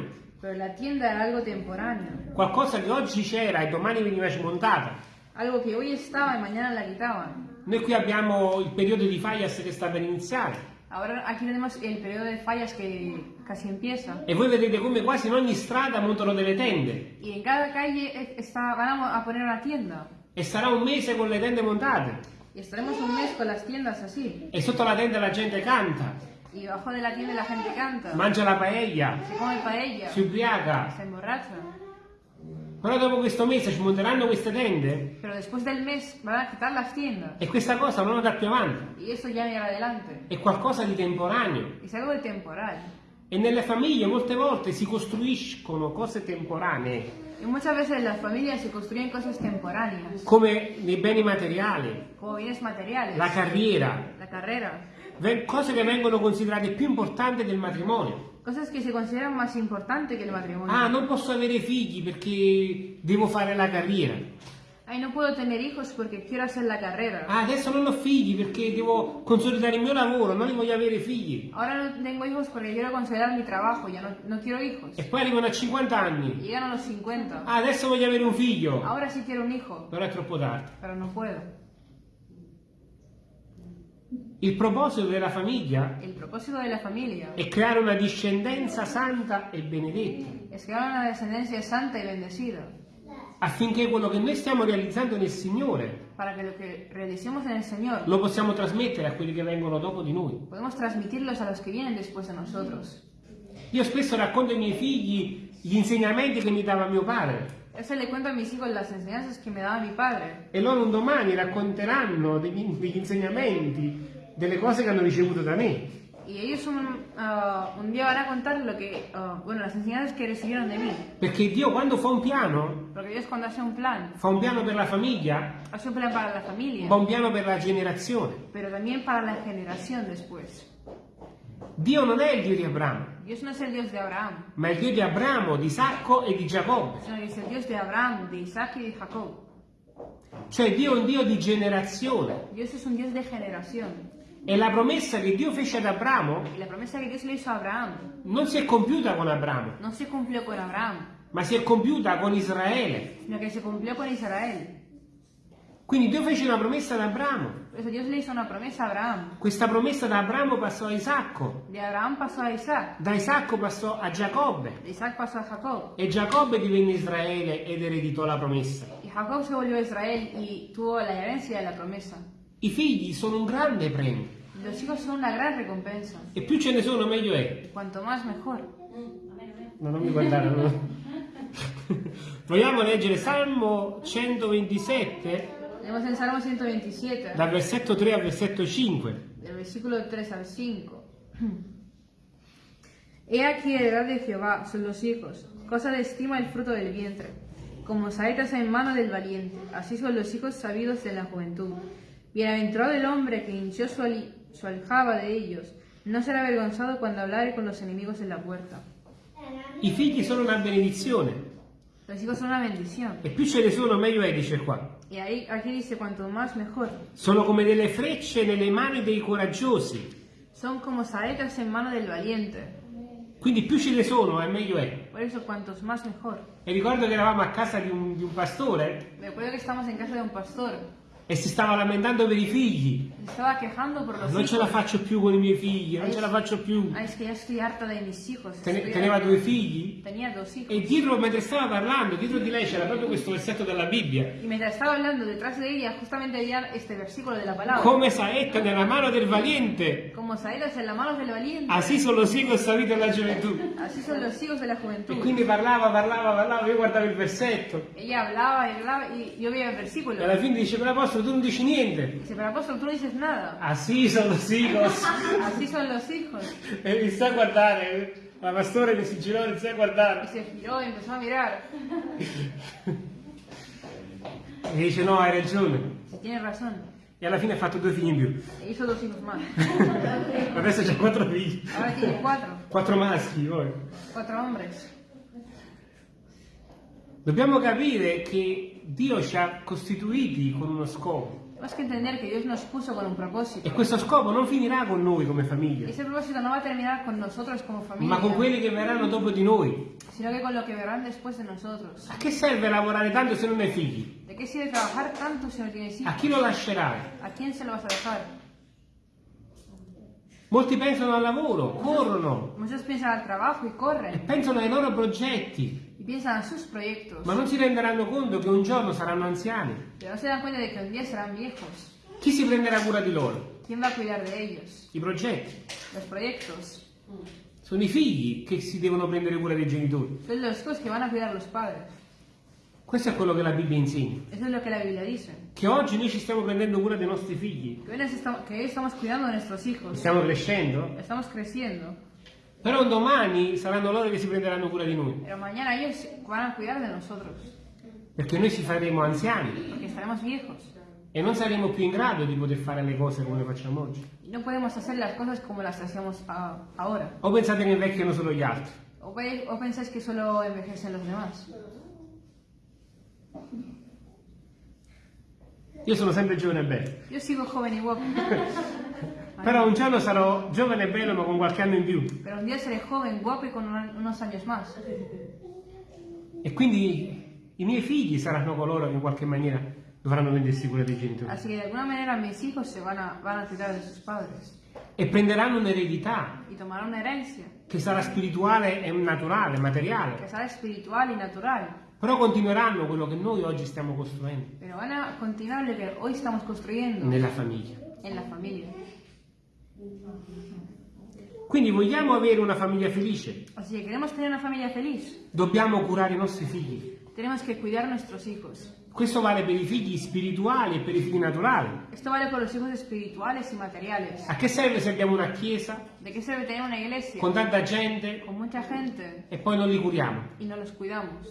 qualcosa che oggi c'era e domani veniva smontata. Algo que hoy estaba y mañana la quitaban. Noi qui abbiamo il periodo di Fayas che sta per iniziare Ahora aquí tenemos el periodo de fallas que casi empieza. e voi vedete come quasi in ogni strada montano delle tende Y en cada calle está, van a poner una tienda. e sarà un mese con le tende montate Y estaremos un mes con las tiendas así. e sotto la tenda la gente canta, Y debajo de la tienda la gente canta. mangia la paella, Se come paella. si ubriaca. Se emborracha. Però dopo questo mese ci monteranno queste tende Pero después del mes van a quitar las tiendas. e questa cosa non andrà più avanti. Y eso ya irá adelante. È qualcosa di temporaneo. Es algo de temporal. E nelle famiglie molte volte si costruiscono cose temporanee, Y muchas veces las familias se construyen cosas temporáneas. come nei beni materiali, Como bienes materiales. la carriera, la carrera. cose che vengono considerate più importanti del matrimonio. Cosas que se consideran más importantes que el matrimonio. Ah, non posso avere figli perché devo fare la carriera. Ay, no puedo tener hijos porque quiero hacer la carrera. Ah, adesso non ho figli perché devo consolidare il mio lavoro, non li voglio avere figli. Ahora no tengo hijos porque quiero considerar mi trabajo, ya no, no quiero hijos. E poi arrivano a 50 Y anni. llegan a los 50. Ah, adesso voglio avere un figlio. Ahora sí quiero un hijo, Però è troppo tardi. pero no puedo. Il proposito della famiglia El propósito de la familia è creare una discendenza santa e benedetta, es crear una descendencia santa y bendecida, affinché quello che noi stiamo realizzando nel Signore para que lo que realicemos en el Señor lo possiamo trasmettere a quelli che vengono dopo di noi. podemos transmitirlos a los que vienen después de nosotros. Io spesso racconto ai miei figli gli insegnamenti che mi dava mio padre Eso le cuento a mis hijos las enseñanzas que me daba mi padre. e loro un domani racconteranno degli, degli insegnamenti, delle cose che hanno ricevuto da me. Y ellos un, ah, un día van a contar lo que, ah, bueno, las enseñanzas que recibieron de mí. Perché Dio quando fa un piano, Dios cuando hace un plan, fa un piano per la famiglia, hace un plan para la familia, fa un piano per la generazione. pero también para la generación después. Dio non è il Dio di Abramo, no Abraham, ma è il Dio di Abramo, di Isacco e di Giacobbe. Cioè Dio è un Dio di generazione. Dios es un Dios de generación. E la promessa che Dio fece ad Abramo Abraham non si è compiuta con Abramo, no se cumplió con Abraham, ma si è compiuta con Israele. sino que se cumplió con Israel. Quindi Dio fece una promessa ad Abramo. Por eso Dios le hizo una promesa a Abraham. Questa promessa da Abramo passò a Isacco, pasó a Isaac, da Isacco passò a Giacobbe pasó a Jacob. e Giacobbe divenne Israele ed ereditò la promessa. I figli sono un grande premio Los hijos son una gran recompensa. e più ce ne sono meglio è. Cuanto más, mejor. No, non mi guardare. no. Vogliamo leggere Salmo 127 Tenemos el Salmo 127, dal versetto 3 al versetto 5. del versículo 3 al 5. <clears throat> He aquí heredad de Jehová son los hijos, cosa de estima el fruto del vientre. Como saetas en mano del valiente, así son los hijos sabidos de la juventud. Bienaventurado el hombre que hinchó su, su aljaba de ellos, no será avergonzado cuando hablare con los enemigos en la puerta. I figli sono una benedizione Los hijos son una bendición. e più ce ne sono meglio è, dice qua. Y ahí, aquí dice, cuanto más mejor. Sono come delle frecce nelle mani dei coraggiosi. Son como saetas en mano del valiente. Quindi più ce ne sono e meglio è. Por eso, cuantos más mejor. E ricordo che eravamo a casa di un, di un pastore Me acuerdo que estamos en casa de un pastor. E si stava lamentando per i figli. Estaba quejando por los Non ce hijos. la faccio più con i miei figli, non ce la faccio più. Es que ya estoy harta de mis hijos. Estoy teneva due figli Tenía dos hijos. e dietro, mentre stava parlando, dietro di lei c'era proprio questo versetto della Bibbia. Y mientras estaba hablando detrás de ella, justamente había este versículo de la palabra. Come saetta nella mano del valiente. Como saetas en las manos del valiente. Asì sono los hijos saluti alla gioventù. Así son los hijos de la E juventud. quindi parlava, parlava, parlava, io guardavo il versetto. Ella hablaba hablaba y yo veía el versículo. E alla fine dice, però apostolo tu non dici niente. Dice, pero apóstol, tú no dices nada. Asì sono los hijos. Así son los hijos. <laughs> E mi sta a guardare, la pastore mi si girò e iniziò a guardare. se giró y empezó a mirar. <laughs> E dice, no, hai ragione. Si tiene razón. E alla fine ha fatto due figli in più. E hizo dos hijos más. <laughs> Adesso c'ha quattro figli. Ahora tiene cuatro. Quattro maschi, poi. Cuatro hombres. Dobbiamo capire che Dio ci ha costituiti con uno scopo. Tenemos que entender que Dios nos puso con un propósito. E questo scopo non finirà con noi come famiglia, ese propósito no va a terminar con nosotros como familia, ma con quelli che verranno dopo di noi. sino que con lo que verán después de nosotros. A che serve lavorare tanto se non hai figli? ¿De qué sirve trabajar tanto si no tienes A hijos? chi lo lascerai? ¿A quién se lo vas a dejar? Molti pensano al lavoro, corrono Muchos piensan al trabajo y e corren pensano ai loro progetti, a sus proyectos, ma non si renderanno conto che un giorno saranno anziani. pero no se dan cuenta de que un día serán viejos. Chi si prenderà cura di loro? ¿Quién va a cuidar de ellos? I progetti. Los proyectos. Sono i figli che si devono prendere cura dei genitori. Son los hijos que van a cuidar los padres. Questo è quello che la Bibbia insegna. Eso es lo que la Biblia dice. Che oggi noi ci stiamo prendendo cura dei nostri figli. Que hoy, nos estamos, que hoy estamos cuidando de nuestros hijos. Stiamo crescendo. Estamos creciendo. Però un domani saranno loro che si prenderanno cura di noi. Pero mañana ellos van a cuidar de nosotros. Perché noi ci faremo anziani Porque estaremos viejos. e non saremo più in grado di poter fare le cose come le facciamo oggi. Y no podemos hacer las cosas como las hacemos a- ahora. O pensate che invecchiano solo gli altri. O, o pensáis que solo envejecen los demás. Io sono sempre giovane e bello. Yo sigo joven y guapo. <laughs> Però un giorno sarò giovane e bello ma con qualche anno in più. Pero un día seré joven, guapo y con un- unos años más. E quindi i miei figli saranno coloro che in qualche maniera dovranno prendersi cura dei genitori. Así que de alguna manera mis hijos se van a, van a cuidar de sus padres. E prenderanno un'eredità Y tomarán una herencia che sarà spirituale e naturale, que materiale. será espiritual y natural. Però continueranno quello che noi oggi stiamo costruendo Pero van a continuar lo que hoy estamos construyendo nella famiglia. en la familia. Quindi vogliamo avere una famiglia felice, Así que queremos tener una familia feliz. dobbiamo curare i nostri figli. Tenemos que cuidar nuestros hijos. Questo vale per i figli spirituali e per i figli naturali. Esto vale por los hijos espirituales y materiales. A che serve se abbiamo una chiesa ¿De qué sirve tener una iglesia con tanta gente con mucha gente e poi non li curiamo? y no los cuidamos?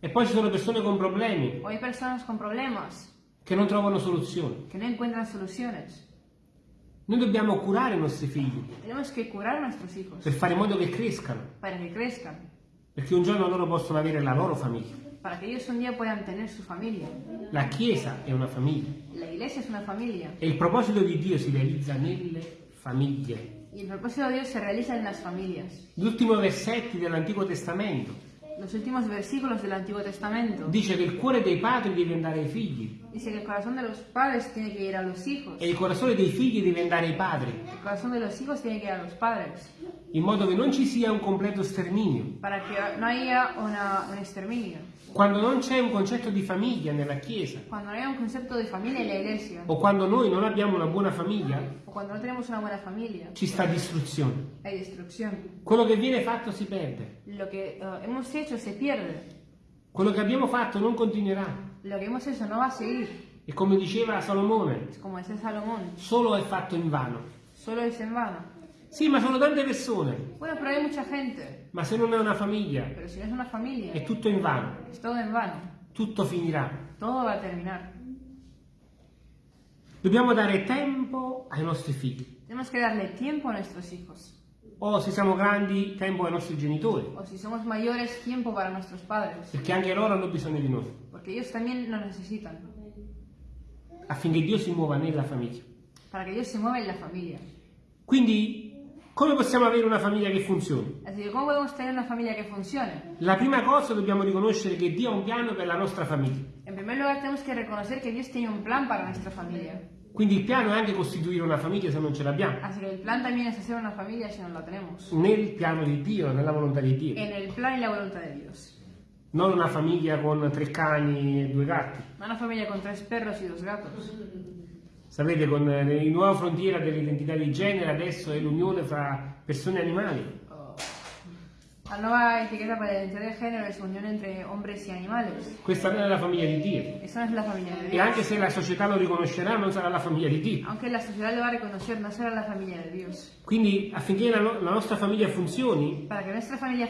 E poi ci sono persone con problemi O hay personas con problemas che non trovano soluzioni. que no encuentran soluciones. Noi dobbiamo curare i nostri figli. Per fare in modo che crescano, que crezcan, perché un giorno loro possono avere la loro famiglia. La chiesa è una famiglia. La iglesia es una familia. E il proposito di Dio si realizza nelle famiglie. y el propósito de Dios se realiza en las familias. Gli ultimi versetti dell'Antico Testamento Los últimos versículos del Antiguo Testamento dice che il cuore dei padri deve andare ai figli dice que el corazón de los padres tiene que ir a los hijos. e il corazone dei figli deve andare ai padri, El corazón de los hijos tiene que ir a los padres. in modo che non ci sia un completo sterminio. para que no haya una- un exterminio. Quando non c'è un concetto di famiglia nella Chiesa Cuando no haya un concepto de familia en la iglesia, o quando noi non abbiamo una buona famiglia, o cuando no tenemos una buena familia, ci sta distruzione. hay destrucción. Quello che viene fatto si perde. Lo que eh, hemos hecho se pierde. Quello che abbiamo fatto non continuerà. Lo que hemos hecho no va a seguir. E come diceva Salomone, Es como decía Salomón, solo è fatto in vano. solo es en vano. Sì, ma sono tante persone, Bueno, pero hay mucha gente. Ma se non è una famiglia, es una familia, è tutto in vano. todo en vano. Tutto finirà. Dobbiamo dare tempo ai nostri figli. Tenemos que darle tiempo a nuestros hijos. O se siamo grandi, tempo ai nostri genitori, O si somos mayores, tiempo para nuestros padres. perché anche loro hanno bisogno di noi, Porque ellos también nos necesitan. affinché Dio si muova nella famiglia. Para que Dios se mueva en la familia. Quindi, come possiamo avere una famiglia che funzioni? Así que, ¿cómo podemos tener una familia que funcione? La prima cosa dobbiamo riconoscere che Dio ha un piano per la nostra famiglia. En primer lugar, tenemos que reconocer que Dios tiene un plan para nuestra familia. Quindi il piano è anche costituire una famiglia se non ce l'abbiamo. Así que el plan también es hacer una familia si no la tenemos. Nel piano di Dio, nella volontà di Dio. En el plan y la voluntad de Dios. Non una famiglia con tre cani e due gatti. No una familia con tres perros y dos gatos. Sapete, con eh, il nuova frontiera dell'identità di genere adesso è l'unione fra persone e animali. La nueva etiqueta para la identidad de género es unión entre hombres y animales. Questa non è la famiglia di Dio. No familia de E anche se la società lo riconoscerà, non sarà la famiglia di Dio. Aunque la sociedad lo va a reconocer, no será la familia de Dios. Quindi affinché la, no- la nostra famiglia funzioni,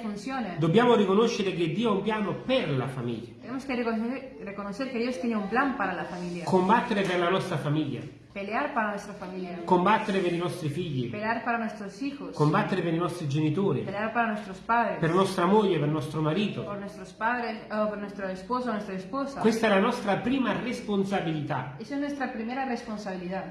funcione, dobbiamo riconoscere che Dio ha un piano per la famiglia. tenemos que reconocer, reconocer que Dios tiene un plan para la familia. Combattere per la nostra famiglia. Pelear para nuestra familia. Combattere per i nostri figli. Pelear para nuestros hijos. Combattere per i nostri genitori. Pelear para nuestros padres. Per nostra moglie, per nostro marito. por nuestros padres, o por nuestro esposo nuestra esposa. Questa è la nostra prima responsabilità. Esa es nuestra primera responsabilidad.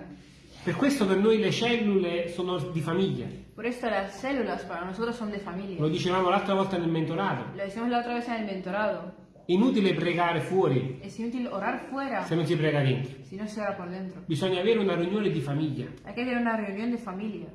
Per questo per noi le cellule sono di famiglia. Por esto las células para nosotros son de Lo familia. dicevamo l'altra volta nel mentorato. Lo decimos la otra vez en el mentorado. Inutile pregare fuori Es inútil orar fuera se non si prega dentro. si no se ora por dentro. Bisogna avere una riunione di famiglia. Hay que tener una reunión de familia.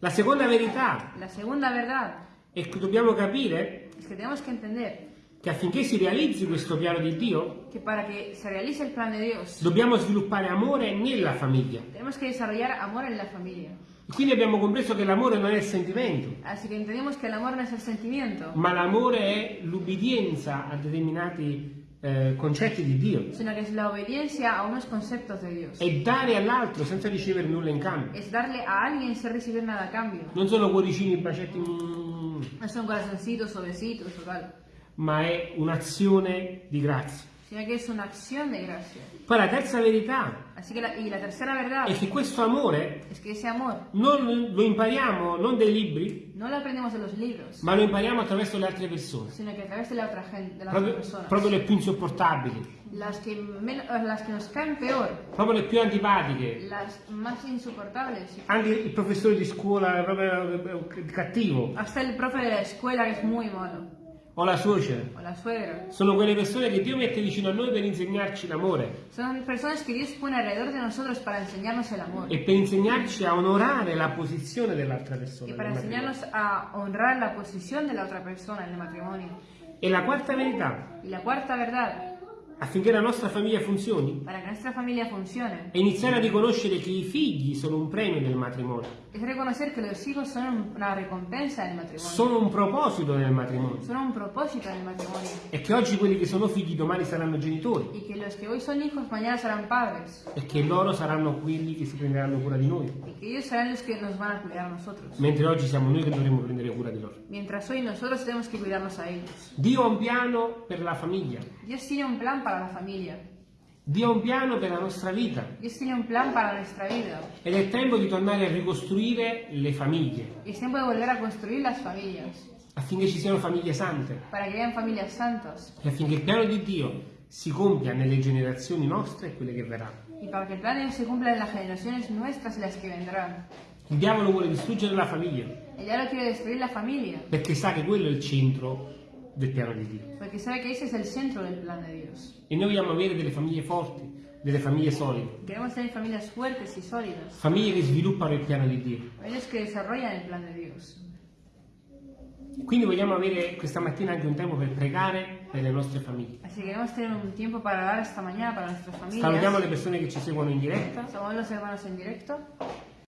La seconda verità La segunda verdad è che dobbiamo capire es que tenemos que entender che affinché si realizzi questo piano di Dio, que para que se realice el plan de Dios, dobbiamo sviluppare amore nella famiglia. tenemos que desarrollar amor en la familia. Quindi abbiamo compreso che l'amore non è il sentimento, Así que entendemos que el amor no es el sentimiento, ma l'amore è l'ubbidienza a determinati eh, concetti di Dio. sino que es la obediencia a unos conceptos de Dios. È dare all'altro senza ricevere nulla in cambio. Es darle a alguien sin recibir nada a cambio. Non sono cuoricini, bacetti, mm, No son corazoncitos o besitos o tal, ma è un'azione di grazia. Sino que es una acción de gracia. Poi la terza verità Así que la, y la tercera verdad è che questo amore es que ese amor non lo impariamo non dai libri, no lo aprendemos de los libros, ma lo impariamo attraverso le altre persone. sino que a través de la otra gente, de las Proprio, otras personas. proprio le più insopportabili, Las que, men- las que nos caen peor, proprio le più antipatiche. las más insoportables. Anche il professore di scuola proprio eh, cattivo, Hasta el profe de la escuela que es muy malo, o la suocera. o la suegra. Sono quelle persone che Dio mette vicino a noi per insegnarci l'amore Son personas que Dios pone alrededor de nosotros para enseñarnos el amor e per insegnarci a onorare la posizione dell'altra persona. nel matrimonio. enseñarnos a honrar la posición de la otra persona en el matrimonio. E la quarta verità, Y la cuarta verdad affinché la nostra famiglia funzioni para que nuestra familia funcione, è iniziare a riconoscere che i figli sono un premio del matrimonio, reconocer que los hijos son una recompensa del matrimonio, sono un proposito nel matrimonio son un propósito del matrimonio. e che oggi quelli che sono figli domani saranno genitori Y que los que hoy son hijos mañana serán padres. e che loro saranno quelli che si prenderanno cura di noi, Y que ellos serán los que nos van a cuidar a nosotros. mentre oggi siamo noi che dovremmo prendere cura di loro. Mientras hoy nosotros tenemos que cuidarnos a ellos. Dio ha un piano per la famiglia, Dios tiene un plan para la familia. Dio ha un piano per la nostra vita. Ed è tempo di tornare a ricostruire le famiglie. Affinché ci siano famiglie sante. E affinché il piano di Dio si compia nelle generazioni nostre e quelle che verranno. Y para que el plan de Dios se cumpla en las generaciones nuestras y las que vendrán. Il diavolo vuole distruggere la famiglia perché sa che quello è il centro del piano di Dio. Porque sabe que ese es el centro del plan de Dios. E noi vogliamo avere delle famiglie forti, delle famiglie solide, Queremos tener familias fuertes y sólidas. famiglie che sviluppano il piano di Dio. Familias que desarrollan el plan de Dios. Quindi vogliamo avere questa mattina anche un tempo per pregare per le nostre famiglie. Así que queremos tener un tiempo para dar esta mañana para nuestras Salutiamo familias. le persone che ci seguono in diretta Saludamos a los hermanos en directo.